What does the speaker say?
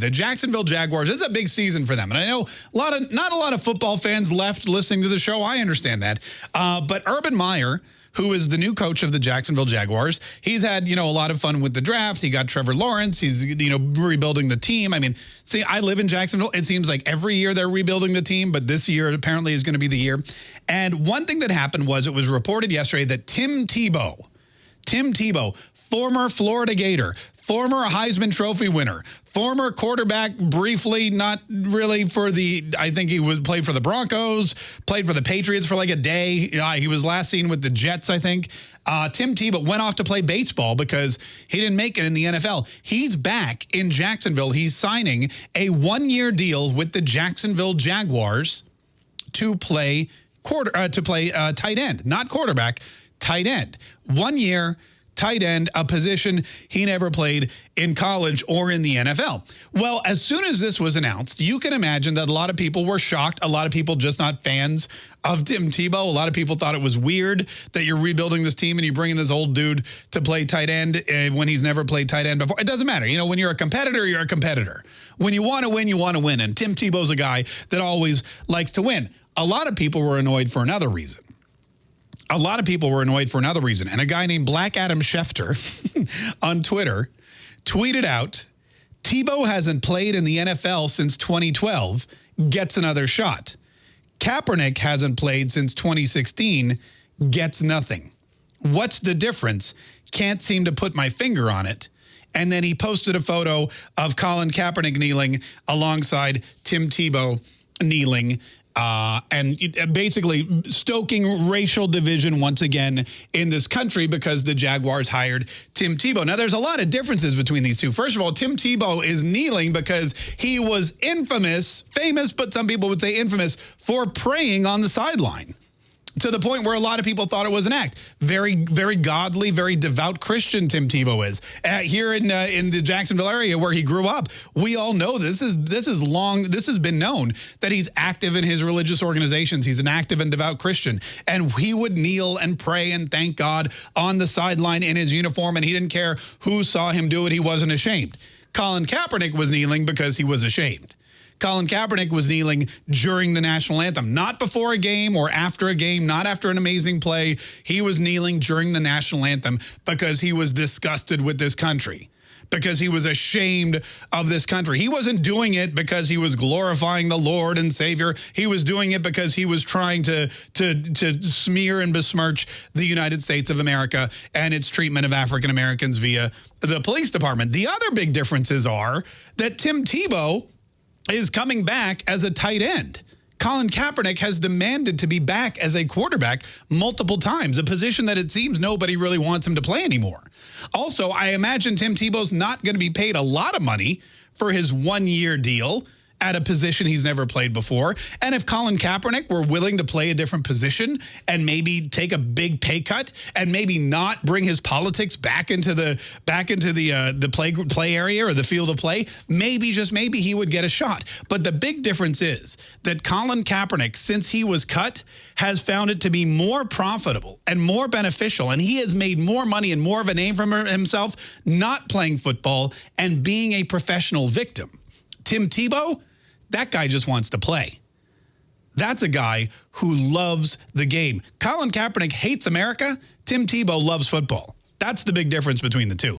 The Jacksonville Jaguars, it's a big season for them. And I know a lot of not a lot of football fans left listening to the show. I understand that. Uh, but Urban Meyer, who is the new coach of the Jacksonville Jaguars, he's had, you know, a lot of fun with the draft. He got Trevor Lawrence. He's, you know, rebuilding the team. I mean, see, I live in Jacksonville. It seems like every year they're rebuilding the team, but this year apparently is going to be the year. And one thing that happened was it was reported yesterday that Tim Tebow, Tim Tebow, former Florida Gator, former Heisman Trophy winner, former quarterback briefly, not really for the, I think he was played for the Broncos, played for the Patriots for like a day. Uh, he was last seen with the Jets, I think. Uh, Tim Tebow went off to play baseball because he didn't make it in the NFL. He's back in Jacksonville. He's signing a one-year deal with the Jacksonville Jaguars to play quarter uh, to play uh, tight end, not quarterback, tight end. One year, tight end, a position he never played in college or in the NFL. Well, as soon as this was announced, you can imagine that a lot of people were shocked. A lot of people just not fans of Tim Tebow. A lot of people thought it was weird that you're rebuilding this team and you're bringing this old dude to play tight end uh, when he's never played tight end before. It doesn't matter. You know, when you're a competitor, you're a competitor. When you want to win, you want to win. And Tim Tebow's a guy that always likes to win. A lot of people were annoyed for another reason a lot of people were annoyed for another reason. And a guy named Black Adam Schefter on Twitter tweeted out, Tebow hasn't played in the NFL since 2012, gets another shot. Kaepernick hasn't played since 2016, gets nothing. What's the difference? Can't seem to put my finger on it. And then he posted a photo of Colin Kaepernick kneeling alongside Tim Tebow kneeling uh, and basically stoking racial division once again in this country because the Jaguars hired Tim Tebow. Now, there's a lot of differences between these two. First of all, Tim Tebow is kneeling because he was infamous, famous, but some people would say infamous, for praying on the sideline to the point where a lot of people thought it was an act. Very, very godly, very devout Christian Tim Tebow is. Uh, here in uh, in the Jacksonville area where he grew up, we all know this is this is long. This has been known that he's active in his religious organizations. He's an active and devout Christian, and he would kneel and pray and thank God on the sideline in his uniform, and he didn't care who saw him do it. He wasn't ashamed. Colin Kaepernick was kneeling because he was ashamed. Colin Kaepernick was kneeling during the national anthem, not before a game or after a game, not after an amazing play. He was kneeling during the national anthem because he was disgusted with this country because he was ashamed of this country. He wasn't doing it because he was glorifying the Lord and Savior. He was doing it because he was trying to, to, to smear and besmirch the United States of America and its treatment of African Americans via the police department. The other big differences are that Tim Tebow is coming back as a tight end. Colin Kaepernick has demanded to be back as a quarterback multiple times, a position that it seems nobody really wants him to play anymore. Also, I imagine Tim Tebow's not going to be paid a lot of money for his one-year deal at a position he's never played before. And if Colin Kaepernick were willing to play a different position and maybe take a big pay cut and maybe not bring his politics back into the back into the uh, the play play area or the field of play, maybe just maybe he would get a shot. But the big difference is that Colin Kaepernick, since he was cut, has found it to be more profitable and more beneficial, and he has made more money and more of a name for himself not playing football and being a professional victim. Tim Tebow, that guy just wants to play. That's a guy who loves the game. Colin Kaepernick hates America. Tim Tebow loves football. That's the big difference between the two.